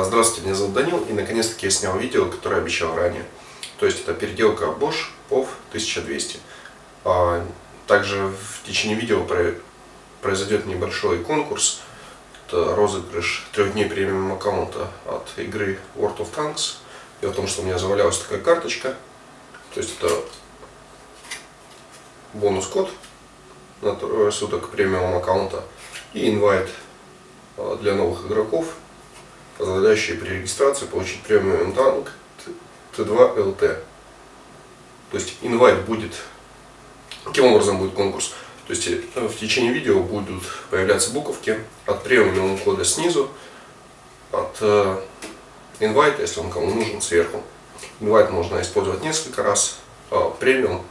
А, здравствуйте, меня зовут Данил, и наконец-таки я снял видео, которое обещал ранее. То есть это переделка Bosch POV 1200. А, также в течение видео произойдет небольшой конкурс. Это розыгрыш трех дней премиум аккаунта от игры World of Tanks. Дело в том, что у меня завалялась такая карточка. То есть это бонус-код на трое суток премиум аккаунта и инвайт а, для новых игроков позволяющие при регистрации получить премиум танк Т2 ЛТ. То есть инвайт будет, каким образом будет конкурс? То есть э, в течение видео будут появляться буковки от премиум кода снизу, от э, инвайта, если он кому нужен, сверху. Инвайт можно использовать несколько раз, а премиум,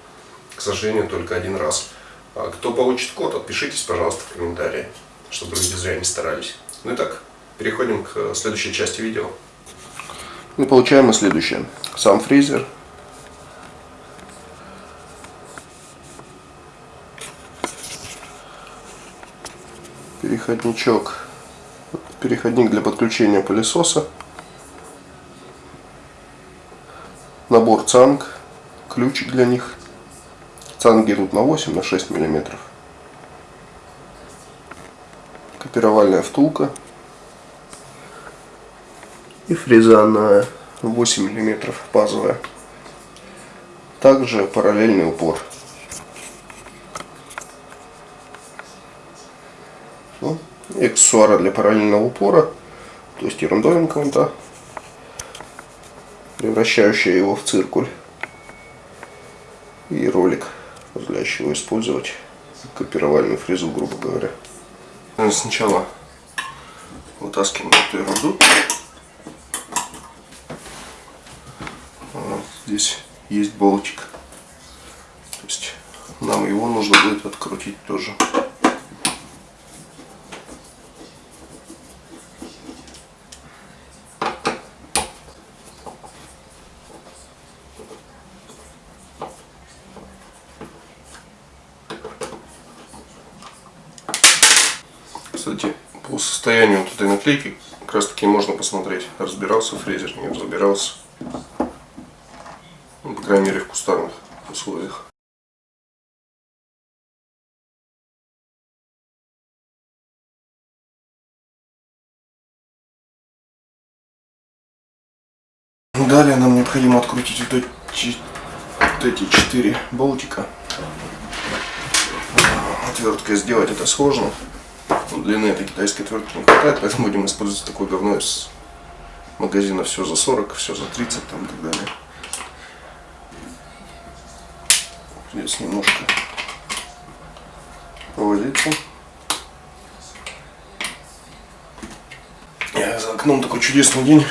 к сожалению, только один раз. А кто получит код, отпишитесь, пожалуйста, в комментарии, чтобы люди зря не старались. Ну и так, переходим к следующей части видео. И получаем мы следующее. Сам фрезер. Переходничок. Переходник для подключения пылесоса. Набор цанг. Ключик для них. Цанги идут на 8, на 6 миллиметров. Копировальная втулка и фреза на 8 мм базовая. Также параллельный упор. Ну, аксессуары для параллельного упора, то есть та, превращающая его в циркуль. И ролик, позволяющий его использовать копировальную фрезу, грубо говоря. Сначала вытаскиваем эту ерунду. Здесь есть болтик. То есть нам его нужно будет открутить тоже. Кстати, по состоянию вот этой наклейки как раз таки можно посмотреть, разбирался фрезер, не разбирался крайней мере в кустарных условиях. Далее нам необходимо открутить вот эти, вот эти четыре болтика. Отверткой сделать это сложно. Длины этой китайской отвертки не хватает, поэтому будем использовать такой говно из магазина все за 40, все за 30 там и так далее. Здесь немножко повозиться. За окном такой чудесный день.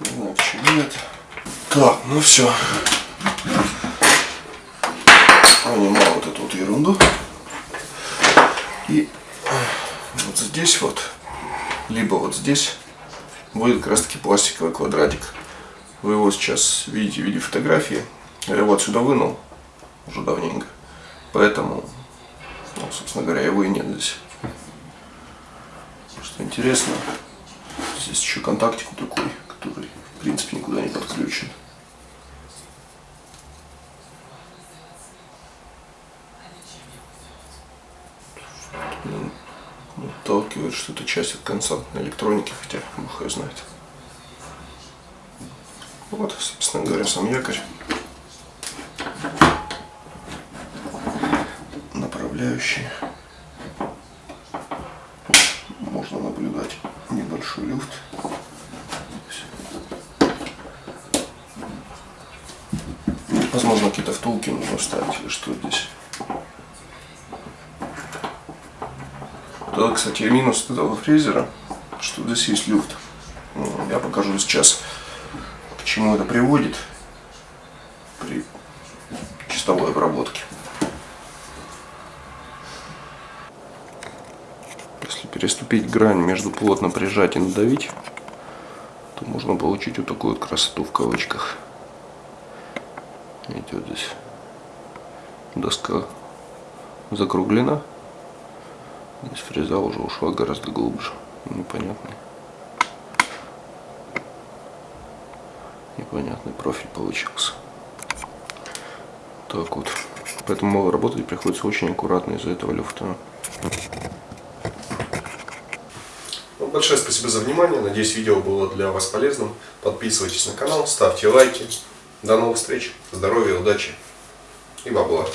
Не знаю, почему нет. Так, ну все. Понимаю вот эту вот ерунду. И вот здесь вот, либо вот здесь будет как раз таки пластиковый квадратик. Вы его сейчас видите в виде фотографии. Я его отсюда вынул уже давненько. Поэтому, ну, собственно говоря, его и нет здесь. Что интересно, здесь еще контактик такой, который, в принципе, никуда не подключен. Отталкивает, что это часть от константной электроники, хотя бог ее знает. Вот, собственно говоря, сам якорь. Направляющий. Можно наблюдать небольшой люфт. Возможно, какие-то втулки нужно вставить или что здесь. Да, кстати, минус этого фрезера, что здесь есть люфт. Я покажу сейчас чему это приводит при чистовой обработке. Если переступить грань между плотно прижать и надавить, то можно получить вот такую вот красоту в кавычках. Видите, вот здесь доска закруглена, Здесь фреза уже ушла гораздо глубже. Непонятный. Непонятный профиль получился. Так вот. Поэтому работать приходится очень аккуратно из-за этого люфта. Ну, большое спасибо за внимание. Надеюсь, видео было для вас полезным. Подписывайтесь на канал, ставьте лайки. До новых встреч. Здоровья, удачи и бабла.